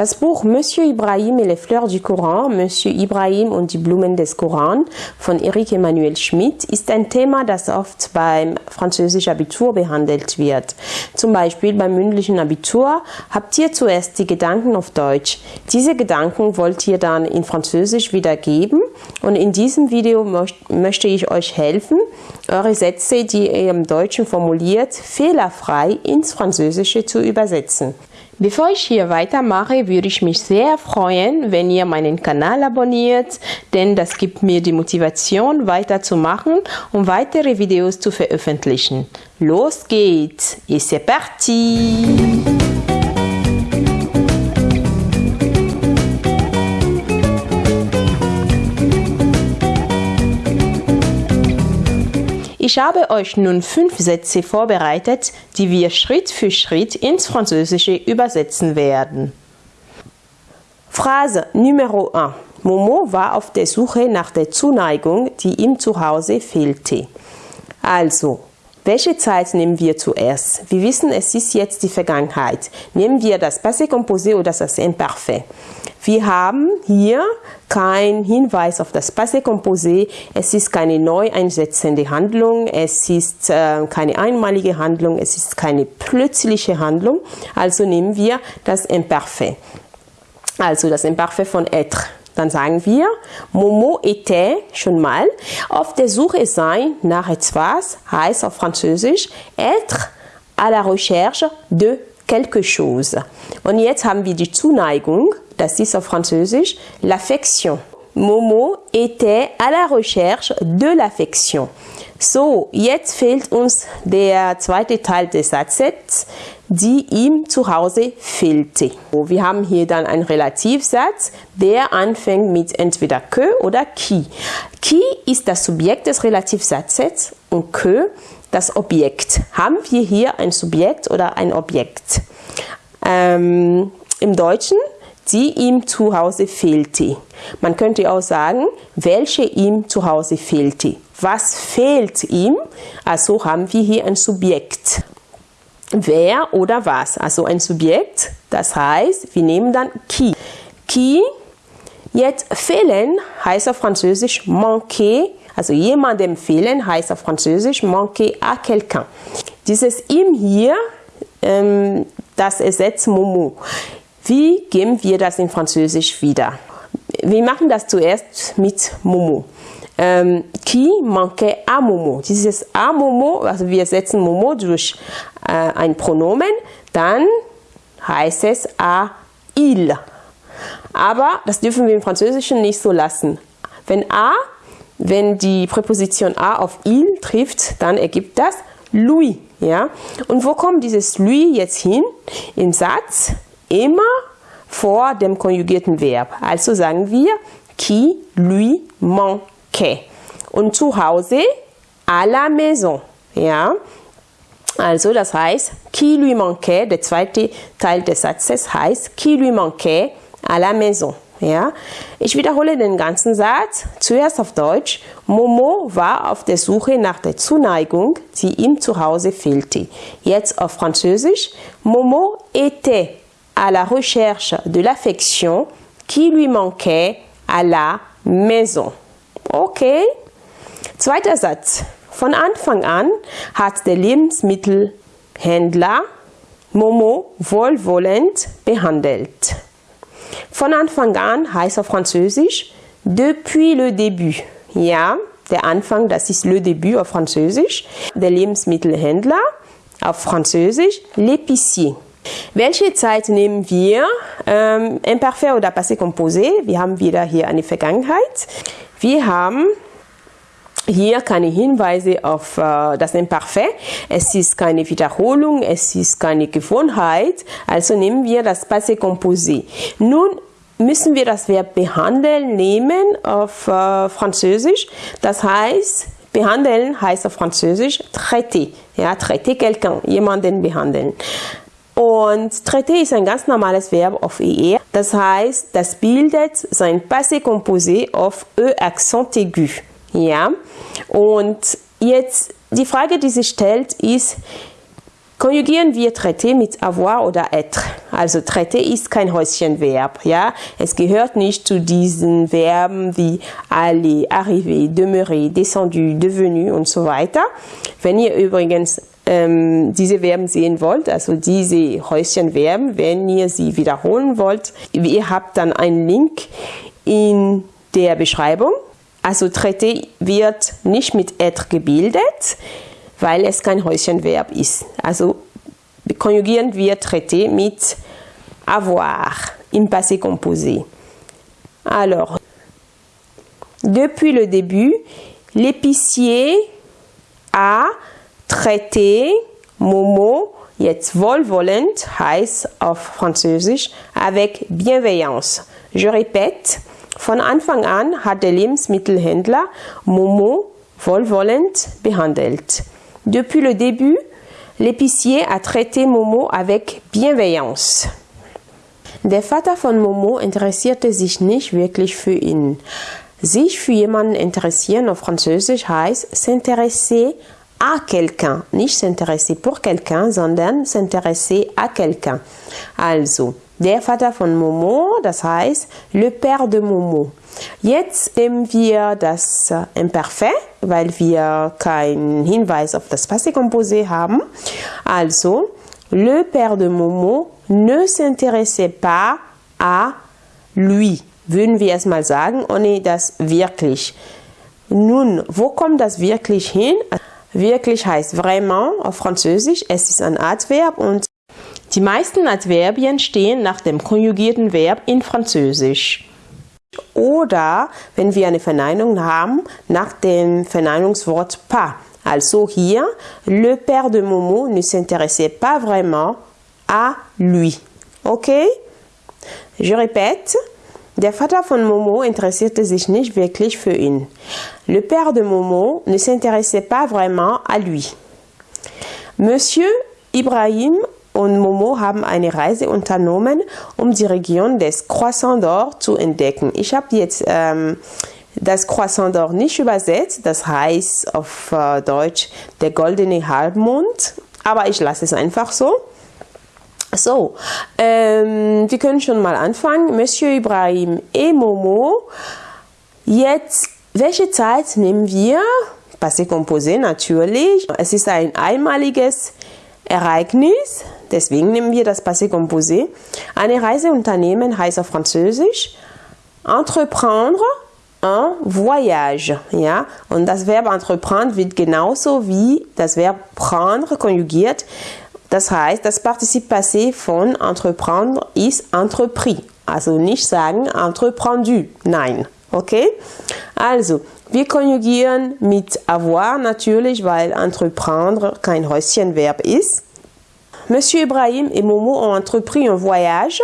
Das Buch Monsieur Ibrahim et les Fleurs du Koran, Monsieur Ibrahim und die Blumen des Koran von Eric Emmanuel Schmidt ist ein Thema, das oft beim französischen Abitur behandelt wird. Zum Beispiel beim mündlichen Abitur habt ihr zuerst die Gedanken auf Deutsch. Diese Gedanken wollt ihr dann in Französisch wiedergeben und in diesem Video möchte ich euch helfen, eure Sätze, die ihr im Deutschen formuliert, fehlerfrei ins Französische zu übersetzen. Bevor ich hier weitermache, würde ich mich sehr freuen, wenn ihr meinen Kanal abonniert, denn das gibt mir die Motivation weiterzumachen und weitere Videos zu veröffentlichen. Los geht's! Et c'est parti! Ich habe euch nun fünf Sätze vorbereitet, die wir Schritt für Schritt ins Französische übersetzen werden. Phrase Numero 1. Momo war auf der Suche nach der Zuneigung, die ihm zu Hause fehlte. Also, welche Zeit nehmen wir zuerst? Wir wissen, es ist jetzt die Vergangenheit. Nehmen wir das Passé composé oder das Imparfait. Wir haben hier keinen Hinweis auf das Passé composé. Es ist keine neu einsetzende Handlung. Es ist äh, keine einmalige Handlung. Es ist keine plötzliche Handlung. Also nehmen wir das Imparfait. Also das Imparfait von être. Dann sagen wir, Momo était schon mal auf der Suche sein nach etwas, heißt auf Französisch être à la recherche de quelque chose. Und jetzt haben wir die Zuneigung das ist auf Französisch l'affection. Momo était à la recherche de l'affection. So, jetzt fehlt uns der zweite Teil des Satzes, die ihm zu Hause fehlte. Wir haben hier dann einen Relativsatz, der anfängt mit entweder que oder qui. Qui ist das Subjekt des Relativsatzes und que das Objekt. Haben wir hier ein Subjekt oder ein Objekt? Ähm, Im Deutschen die ihm zu Hause fehlte. Man könnte auch sagen, welche ihm zu Hause fehlte. Was fehlt ihm? Also haben wir hier ein Subjekt. Wer oder was? Also ein Subjekt, das heißt, wir nehmen dann qui. Qui, jetzt fehlen heißt auf Französisch manquer, also jemandem fehlen heißt auf Französisch manquer à quelqu'un. Dieses ihm hier, ähm, das ersetzt Momo. Wie geben wir das in Französisch wieder? Wir machen das zuerst mit Momo. Ähm, qui manque à Momo? Dieses à Momo, also wir setzen Momo durch äh, ein Pronomen, dann heißt es à il. Aber das dürfen wir im Französischen nicht so lassen. Wenn a, wenn die Präposition a auf il trifft, dann ergibt das lui. Ja? Und wo kommt dieses lui jetzt hin? Im Satz immer vor dem konjugierten Verb. Also sagen wir qui lui manquait. Und zu Hause à la maison. Ja? Also das heißt, qui lui manquait, der zweite Teil des Satzes heißt qui lui manquait à la maison. Ja? Ich wiederhole den ganzen Satz. Zuerst auf Deutsch. Momo war auf der Suche nach der Zuneigung, die ihm zu Hause fehlte. Jetzt auf Französisch. Momo était à la recherche de l'affection qui lui manquait à la maison. Okay. Zweiter Satz. Von Anfang an hat der Lebensmittelhändler Momo wohlwollend behandelt. Von Anfang an heißt auf Französisch depuis le début. Ja, der Anfang, das ist le début auf Französisch. Der Lebensmittelhändler auf Französisch l'épicier. Welche Zeit nehmen wir? Ähm, Imperfekt oder Passé composé. Wir haben wieder hier eine Vergangenheit. Wir haben hier keine Hinweise auf äh, das Imperfekt. Es ist keine Wiederholung, es ist keine Gewohnheit. Also nehmen wir das Passé composé. Nun müssen wir das Verb behandeln nehmen auf äh, Französisch. Das heißt, behandeln heißt auf Französisch traiter. Ja, traiter quelqu'un, jemanden behandeln. Und traiter ist ein ganz normales Verb auf ER. Das heißt, das bildet sein Passé composé auf E accent aigu. Ja. Und jetzt die Frage, die sich stellt, ist, Konjugieren wir traiter mit avoir oder être. Also traiter ist kein Häuschenverb, ja. Es gehört nicht zu diesen Verben wie aller, arriver, demeurer, descendu, devenu und so weiter. Wenn ihr übrigens ähm, diese Verben sehen wollt, also diese Häuschenverben, wenn ihr sie wiederholen wollt, ihr habt dann einen Link in der Beschreibung. Also traiter wird nicht mit être gebildet, weil es kein Häuschenverb ist. Also konjugieren wir traiter mit avoir im passé composé. Alors, depuis le début, l'épicier a traité Momo, jetzt wohlwollend heißt auf Französisch, avec bienveillance. Je répète, von Anfang an hat der Lebensmittelhändler Momo wohlwollend behandelt. Depuis le début, l'épicier a traité Momo avec bienveillance. Der Vater von Momo interessierte sich nicht wirklich für ihn. Sich für jemanden interessieren auf Französisch heißt s'intéresser à quelqu'un. Nicht s'intéresser pour quelqu'un, sondern s'intéresser à quelqu'un. Also, der Vater von Momo, das heißt le père de Momo. Jetzt nehmen wir das Imperfekt, weil wir keinen Hinweis auf das Passé composé haben. Also, le père de Momo ne s'intéressait pas à lui. Würden wir erstmal sagen, ohne das wirklich. Nun, wo kommt das wirklich hin? Wirklich heißt vraiment auf Französisch. Es ist ein Adverb und die meisten Adverbien stehen nach dem konjugierten Verb in Französisch. Oder, wenn wir eine Verneinung haben, nach dem Verneinungswort pas. Also hier, le père de Momo ne s'intéressait pas vraiment à lui. Okay? Je répète, der Vater von Momo interessierte sich nicht wirklich für ihn. Le père de Momo ne s'intéressait pas vraiment à lui. Monsieur Ibrahim und Momo haben eine Reise unternommen, um die Region des Croissant d'Or zu entdecken. Ich habe jetzt ähm, das Croissant d'Or nicht übersetzt, das heißt auf äh, Deutsch der goldene Halbmond, aber ich lasse es einfach so. So, ähm, wir können schon mal anfangen. Monsieur Ibrahim et Momo. Jetzt, welche Zeit nehmen wir? Passé composé natürlich. Es ist ein einmaliges Ereignis, deswegen nehmen wir das Passé composé. Eine Reise unternehmen heißt auf Französisch entreprendre un voyage, ja. Und das Verb entreprendre wird genauso wie das Verb prendre konjugiert. Das heißt, das Partizip passé von entreprendre ist entrepris. Also nicht sagen entreprendu. Nein. Okay? Also, wir konjugieren mit avoir natürlich, weil entreprendre kein Häuschenverb ist. Monsieur Ibrahim et Momo ont entrepris un voyage,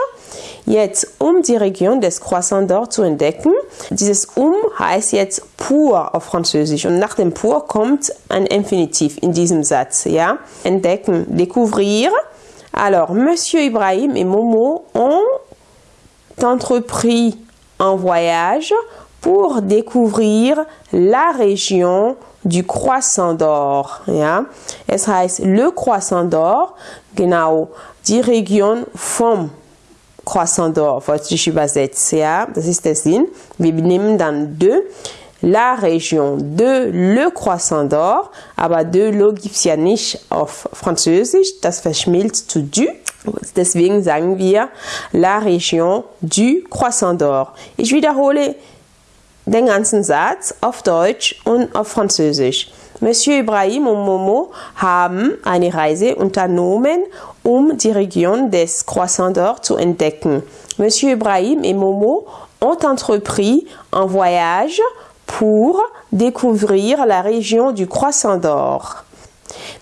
jetzt um die Region des Croissant d'Or zu entdecken. Dieses um heißt jetzt pour auf Französisch und nach dem pour kommt ein Infinitiv in diesem Satz, ja. Entdecken, découvrir. Alors, Monsieur Ibrahim et Momo ont entrepris un voyage pour découvrir la région du Croissant d'Or. Ja? Es heißt le Croissant d'Or, genau, die Region vom Croissant d'Or, ich übersetzen. Ja? Das ist der Sinn. Wir nehmen dann de la région de le Croissant d'Or, aber de lo gibt's ja nicht auf Französisch, das verschmilzt zu du. Deswegen sagen wir la région du Croissant d'Or. Ich wiederhole den ganzen Satz auf Deutsch und auf Französisch. Monsieur Ibrahim und Momo haben eine Reise unternommen, um die Region des Croissant d'Or zu entdecken. Monsieur Ibrahim et Momo ont entrepris un voyage pour découvrir la région du Croissant d'Or.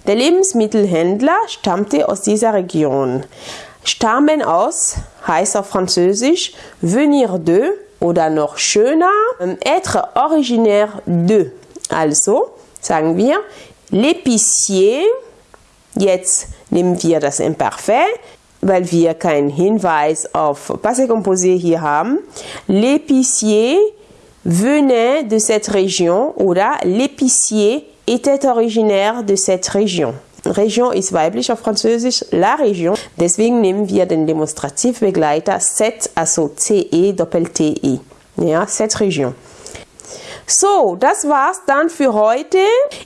Der Lebensmittelhändler stammte aus dieser Region. Stammen aus heißt auf Französisch venir de oder noch schöner, être originaire de. Also sagen wir, l'épicier, jetzt nehmen wir das Imperfekt, weil wir keinen Hinweis auf Passé composé hier haben. L'épicier venait de cette région oder l'épicier était originaire de cette région. Region ist weiblich auf Französisch, la Region. Deswegen nehmen wir den Demonstrativbegleiter cette, also CE Doppel-TE. Ja, cette Region. So, das war's dann für heute.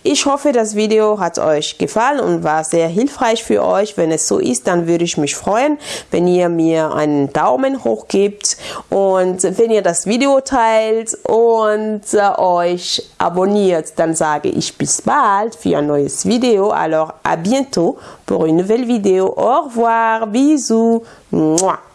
Ich hoffe, das Video hat euch gefallen und war sehr hilfreich für euch. Wenn es so ist, dann würde ich mich freuen, wenn ihr mir einen Daumen hoch gebt und wenn ihr das Video teilt und äh, euch abonniert. Dann sage ich bis bald für ein neues Video. Alors, à bientôt pour une nouvelle vidéo. Au revoir, bisous. Mouah.